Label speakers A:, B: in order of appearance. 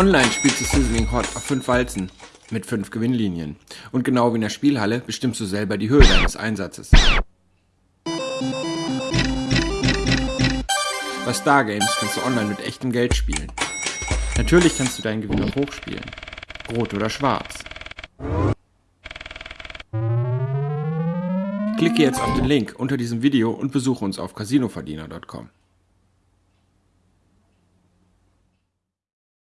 A: Online spielst du Sizzling Hot auf 5 Walzen mit 5 Gewinnlinien. Und genau wie in der Spielhalle bestimmst du selber die Höhe deines Einsatzes. Bei Stargames kannst du online mit echtem Geld spielen. Natürlich kannst du deinen Gewinn auch hochspielen. Rot oder schwarz. Klicke jetzt auf den Link unter diesem Video und besuche uns auf casinoverdiener.com.